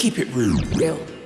keep it real. Real.